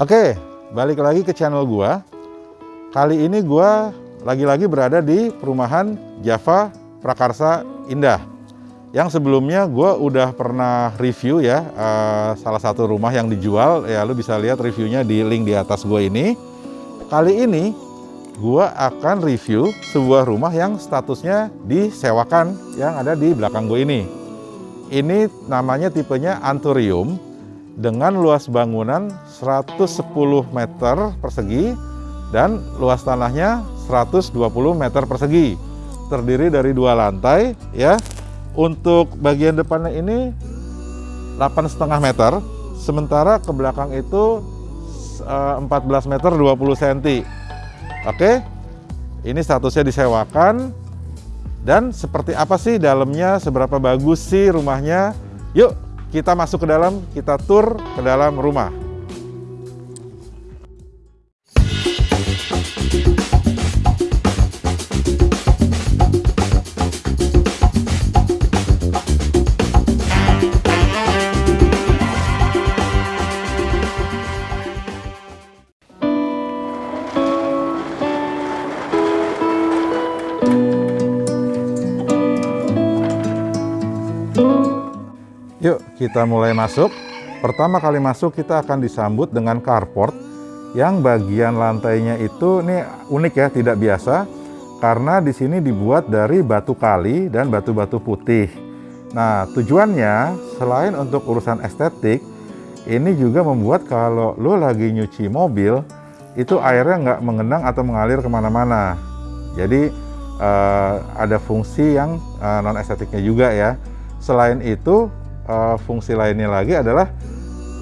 Oke, balik lagi ke channel gua. Kali ini gua lagi-lagi berada di perumahan Java Prakarsa Indah. Yang sebelumnya gua udah pernah review ya uh, salah satu rumah yang dijual. Ya lu bisa lihat reviewnya di link di atas gua ini. Kali ini gua akan review sebuah rumah yang statusnya disewakan yang ada di belakang gue ini. Ini namanya tipenya Anturium dengan luas bangunan 110 meter persegi dan luas tanahnya 120 meter persegi. Terdiri dari dua lantai ya. Untuk bagian depannya ini 8,5 meter, sementara ke belakang itu 14 eh, meter 20 cm. Oke. Ini statusnya disewakan dan seperti apa sih dalamnya, seberapa bagus sih rumahnya? Yuk kita masuk ke dalam, kita tur ke dalam rumah. Yuk kita mulai masuk. Pertama kali masuk kita akan disambut dengan carport yang bagian lantainya itu ini unik ya, tidak biasa karena di sini dibuat dari batu kali dan batu-batu putih. Nah, tujuannya selain untuk urusan estetik, ini juga membuat kalau lo lagi nyuci mobil, itu airnya nggak mengenang atau mengalir ke mana-mana. Jadi uh, ada fungsi yang uh, non estetiknya juga ya. Selain itu, uh, fungsi lainnya lagi adalah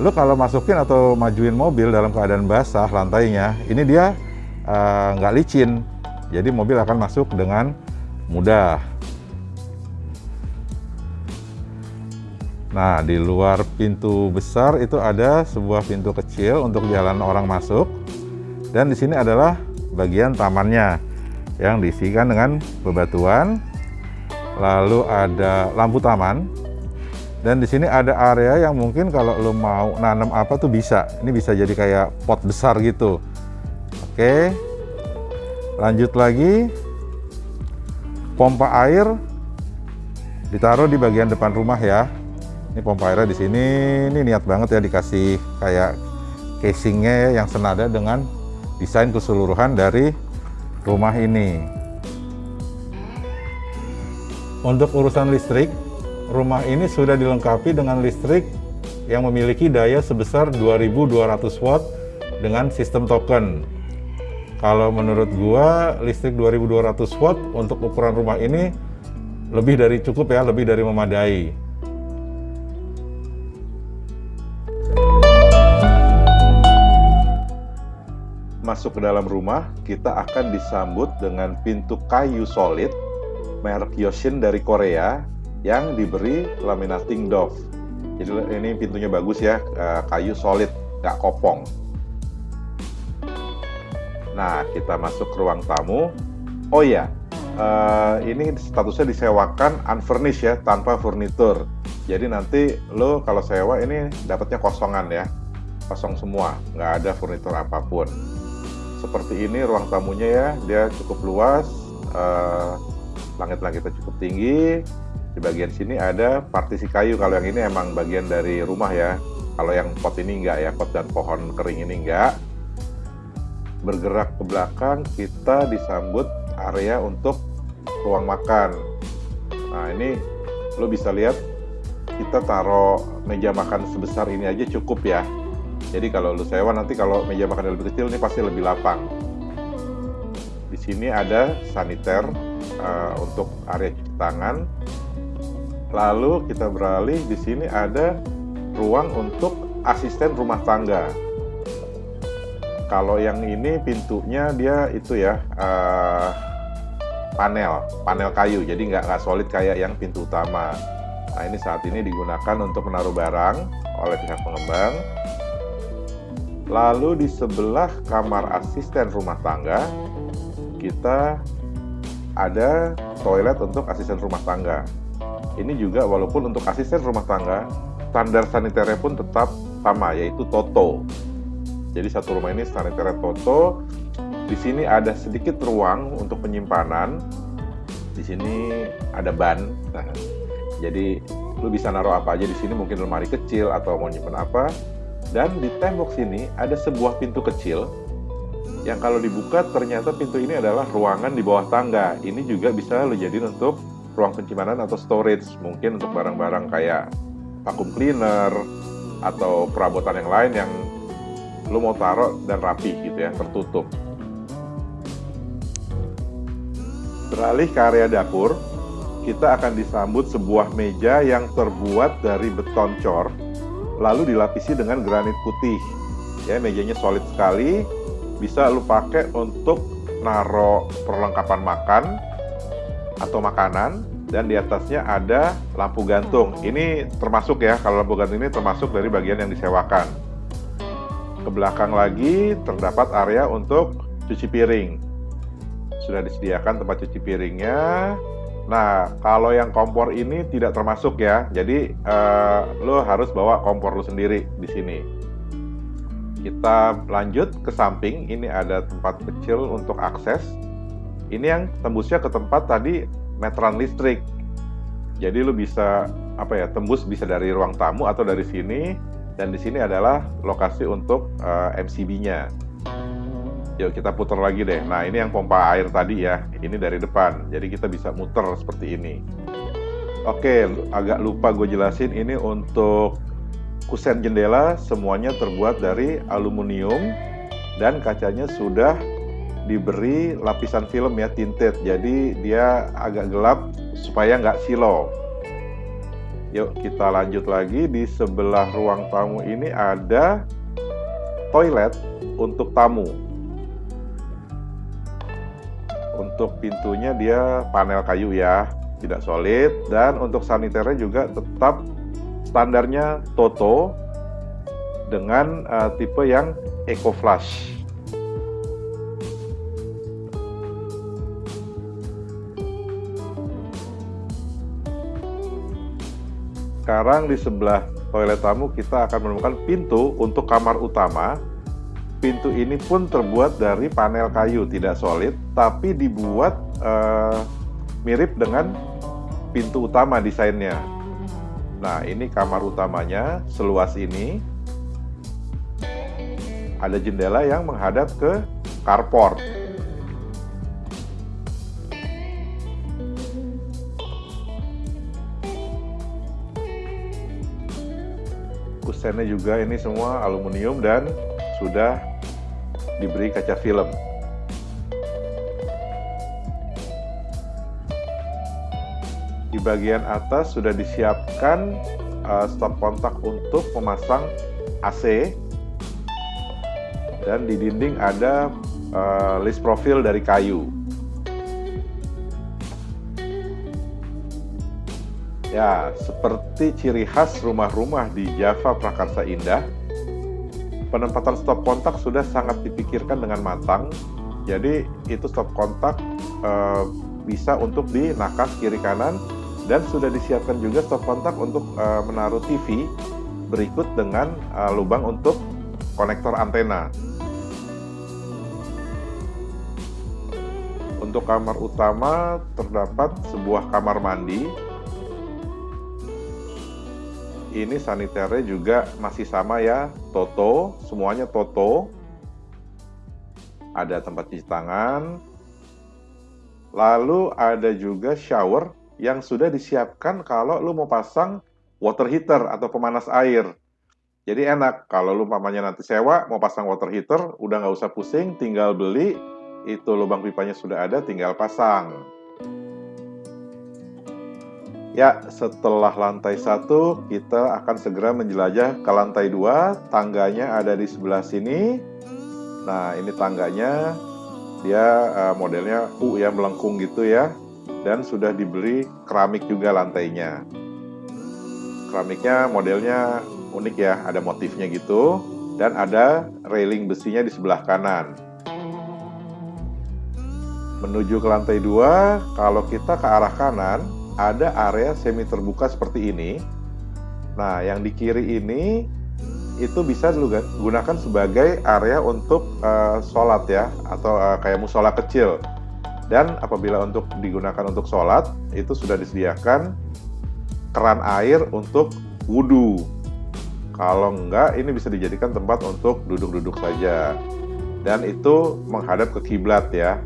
lu kalau masukin atau majuin mobil dalam keadaan basah lantainya, ini dia uh, nggak licin, jadi mobil akan masuk dengan mudah. Nah, di luar pintu besar itu ada sebuah pintu kecil untuk jalan orang masuk. Dan di sini adalah bagian tamannya yang diisikan dengan bebatuan. Lalu ada lampu taman dan di sini ada area yang mungkin kalau lo mau nanam apa tuh bisa. Ini bisa jadi kayak pot besar gitu. Oke. Lanjut lagi. Pompa air ditaruh di bagian depan rumah ya. Ini pompa airnya di sini. Ini niat banget ya dikasih kayak casingnya ya, yang senada dengan desain keseluruhan dari rumah ini. Untuk urusan listrik, rumah ini sudah dilengkapi dengan listrik yang memiliki daya sebesar 2200 watt dengan sistem token. Kalau menurut gua listrik 2200 watt untuk ukuran rumah ini lebih dari cukup ya, lebih dari memadai. Masuk ke dalam rumah, kita akan disambut dengan pintu kayu solid merek Yoshin dari Korea yang diberi laminating doff. Jadi ini pintunya bagus ya, eh, kayu solid, nggak kopong. Nah, kita masuk ke ruang tamu. Oh ya, ini statusnya disewakan unfurnished ya, tanpa furnitur. Jadi nanti lo kalau sewa ini dapatnya kosongan ya, kosong semua, nggak ada furnitur apa pun. Seperti ini ruang tamunya ya, dia cukup luas, uh, langit-langitnya cukup tinggi, di bagian sini ada partisi kayu. Kalau yang ini emang bagian dari rumah ya. Kalau yang pot ini enggak ya pot dan pohon kering ini enggak. Bergerak ke belakang kita disambut area untuk ruang makan. Nah ini lo bisa lihat kita taruh meja makan sebesar ini aja cukup ya. Jadi kalau lo sewa nanti kalau meja makan lebih kecil ini pasti lebih lapang. Di sini ada saniter uh, untuk area cuci tangan Lalu kita beralih di sini ada ruang untuk asisten rumah tangga. Kalau yang ini pintunya dia itu ya uh, panel, panel kayu, jadi nggak nggak solid kayak yang pintu utama. Nah ini saat ini digunakan untuk menaruh barang oleh pihak pengembang. Lalu di sebelah kamar asisten rumah tangga kita ada toilet untuk asisten rumah tangga ini juga walaupun untuk asisten rumah tangga standar saniternya pun tetap sama yaitu Toto Jadi satu rumah ini sanitary toto. Di sini ada sedikit ruang untuk penyimpanan. Di sini ada ban. Nah, jadi lu bisa naruh apa aja di sini, mungkin lemari kecil atau mau nyimpan apa. Dan di tembok sini ada sebuah pintu kecil yang kalau dibuka ternyata pintu ini adalah ruangan di bawah tangga. Ini juga bisa lo jadiin untuk ruang penyimpanan atau storage, mungkin untuk barang-barang kayak vacuum cleaner atau perabotan yang lain yang lo mau taruh dan rapi gitu ya, tertutup. Beralih ke area dapur, kita akan disambut sebuah meja yang terbuat dari beton cor, lalu dilapisi dengan granit putih. Ya, mejanya solid sekali, bisa lu pakai untuk naro perlengkapan makan atau makanan dan di atasnya ada lampu gantung. Ini termasuk ya, kalau lampu gantung ini termasuk dari bagian yang disewakan. Ke belakang lagi terdapat area untuk cuci piring sudah disediakan tempat cuci piringnya. Nah, kalau yang kompor ini tidak termasuk ya. Jadi uh, lo harus bawa kompor lo sendiri di sini. Kita lanjut ke samping. Ini ada tempat kecil untuk akses. Ini yang tembusnya ke tempat tadi meteran listrik. Jadi lo bisa apa ya tembus bisa dari ruang tamu atau dari sini dan di sini adalah lokasi untuk uh, eh, MCB-nya. Yuk kita putar lagi deh. Nah ini yang pompa air tadi ya. Ini dari depan. Jadi kita bisa muter seperti ini. Oke, agak lupa gue jelasin ini untuk kusen jendela semuanya terbuat dari aluminium dan kacanya sudah diberi lapisan film ya tinted jadi dia agak gelap supaya nggak silo yuk kita lanjut lagi di sebelah ruang tamu ini ada toilet untuk tamu untuk pintunya dia panel kayu ya, tidak solid. Dan untuk saniternya juga tetap standarnya Toto dengan uh, tipe yang Eco Flush. Sekarang di sebelah toilet tamu kita akan menemukan pintu untuk kamar utama. Pintu ini pun terbuat dari panel kayu tidak solid tapi dibuat uh, mirip dengan pintu utama desainnya. Nah ini kamar utamanya seluas ini. Ada jendela yang menghadap ke carport kusennya juga ini semua aluminium dan sudah diberi kaca film. Di bagian atas sudah disiapkan uh, stop kontak untuk memasang AC dan di dinding ada uh, list profil dari kayu. Ya, seperti ciri khas rumah-rumah di Java Prakarsa Indah, penempatan stop kontak sudah sangat dipikirkan dengan matang. Jadi itu stop kontak uh, bisa untuk di nakas kiri kanan dan sudah disiapkan juga stop kontak untuk uh, menaruh TV berikut dengan uh, lubang untuk konektor antena. Untuk kamar utama terdapat sebuah kamar mandi ini saniternya juga masih sama ya, Toto, semuanya Toto. Ada tempat cuci tangan. Lalu ada juga shower yang sudah disiapkan kalau lu mau pasang water heater atau pemanas air. Jadi enak, kalau lu mamanya nanti sewa, mau pasang water heater, udah nggak usah pusing, tinggal beli, itu lubang pipanya sudah ada, tinggal pasang. Ya, setelah lantai satu, kita akan segera menjelajah ke lantai dua. Tangganya ada di sebelah sini. Nah, ini tangganya. Dia uh, modelnya U ya, melengkung gitu ya. Dan sudah diberi keramik juga lantainya. Keramiknya modelnya unik ya, ada motifnya gitu. Dan ada railing besinya di sebelah kanan. Menuju ke lantai dua, kalau kita ke arah kanan, ada area semi terbuka seperti ini. Nah, yang di kiri ini itu bisa gunakan sebagai area untuk uh, sholat ya atau uh, kayak musola kecil. Dan apabila untuk digunakan untuk sholat itu sudah disediakan keran air untuk wudhu kalau enggak ini bisa dijadikan tempat untuk duduk-duduk saja. Dan itu menghadap ke kiblat ya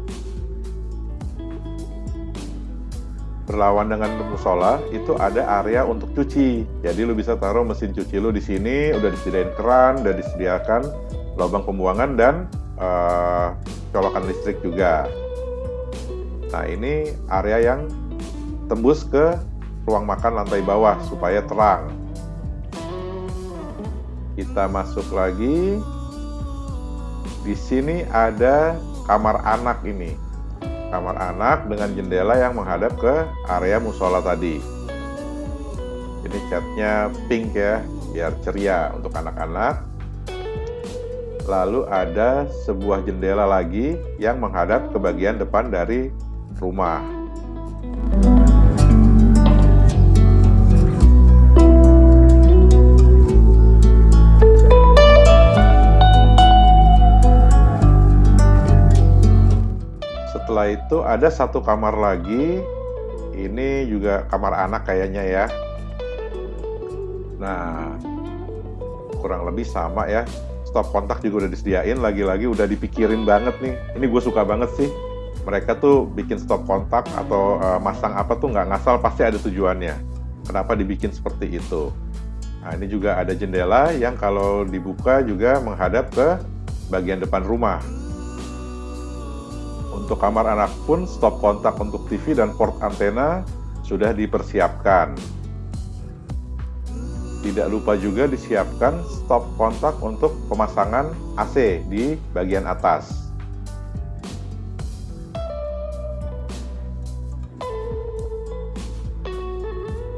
berlawan dengan musola itu ada area untuk cuci. Jadi lu bisa taruh mesin cuci lu di sini, udah disediain keran, udah disediakan lubang pembuangan dan uh, colokan listrik juga. Nah ini area yang tembus ke ruang makan lantai bawah supaya terang. Kita masuk lagi. Di sini ada kamar anak ini kamar anak dengan jendela yang menghadap ke area musola tadi. Ini catnya pink ya, biar ceria untuk anak-anak. Lalu ada sebuah jendela lagi yang menghadap ke bagian depan dari rumah. Itu ada satu kamar lagi. Ini juga kamar anak kayaknya ya. Nah kurang lebih sama ya. Stop kontak juga udah disediain. Lagi-lagi udah dipikirin banget nih. Ini gue suka banget sih. Mereka tuh bikin stop kontak atau uh, masang apa tuh nggak ngasal pasti ada tujuannya. Kenapa dibikin seperti itu? Nah ini juga ada jendela yang kalau dibuka juga menghadap ke bagian depan rumah untuk kamar anak pun stop kontak untuk TV dan port antena sudah dipersiapkan. Tidak lupa juga disiapkan stop kontak untuk pemasangan AC di bagian atas.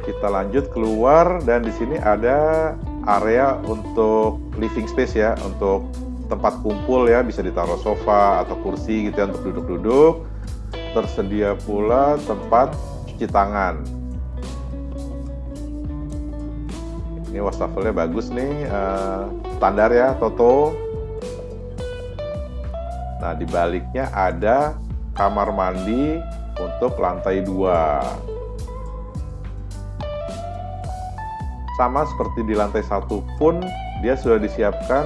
Kita lanjut keluar dan di sini ada area untuk living space ya, untuk tempat kumpul ya bisa ditaruh sofa atau kursi gitu ya untuk duduk-duduk. Tersedia pula tempat cuci tangan. Ini wastafelnya bagus nih uh, standar ya Toto. Nah di baliknya ada kamar mandi untuk lantai dua. Sama seperti di lantai satu pun dia sudah disiapkan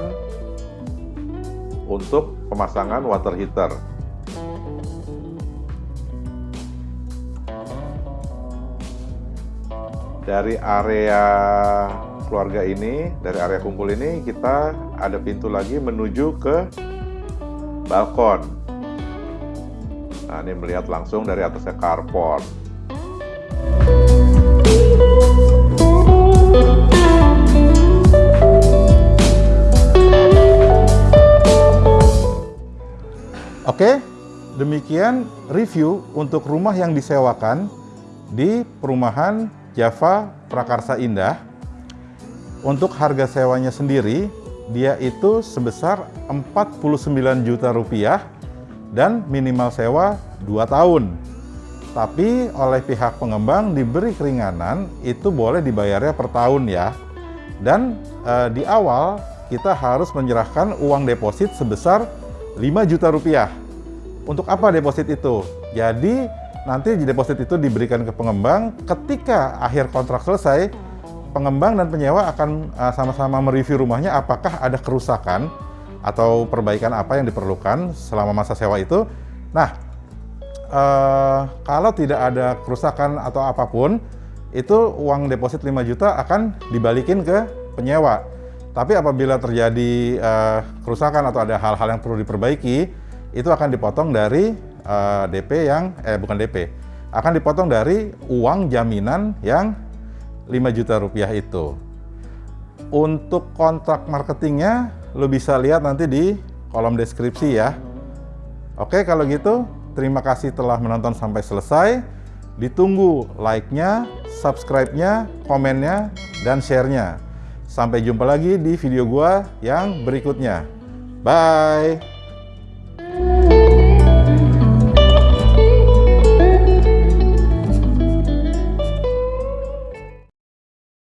untuk pemasangan water heater. Dari area keluarga ini, dari area kumpul ini, kita ada pintu lagi menuju ke balkon. Nah, ini melihat langsung dari atasnya carport. Oke, demikian review untuk rumah yang disewakan di perumahan Java Prakarsa Indah. Untuk harga sewanya sendiri, dia itu sebesar 49 juta rupiah dan minimal sewa 2 tahun. Tapi oleh pihak pengembang diberi keringanan itu boleh dibayarnya per tahun ya. Dan e, di awal kita harus menyerahkan uang deposit sebesar 5 juta rupiah untuk apa deposit itu? Jadi nanti deposit itu diberikan ke pengembang ketika akhir kontrak selesai, pengembang dan penyewa akan uh, sama-sama mereview rumahnya apakah ada kerusakan atau perbaikan apa yang diperlukan selama masa sewa itu. Nah, uh, kalau tidak ada kerusakan atau apa pun, itu uang deposit 5 juta akan dibalikin ke penyewa. Tapi apabila terjadi uh, kerusakan atau ada hal-hal yang perlu diperbaiki, itu akan dipotong dari uh, eh, DP yang eh bukan DP akan dipotong dari uang jaminan yang 5 juta rupiah itu. Untuk kontrak marketingnya lo bisa lihat nanti di kolom deskripsi ya. Oke kalau gitu terima kasih telah menonton sampai selesai. Ditunggu like-nya subscribe-nya komennya dan share-nya sampai jumpa lagi di video gua yang berikutnya. Bye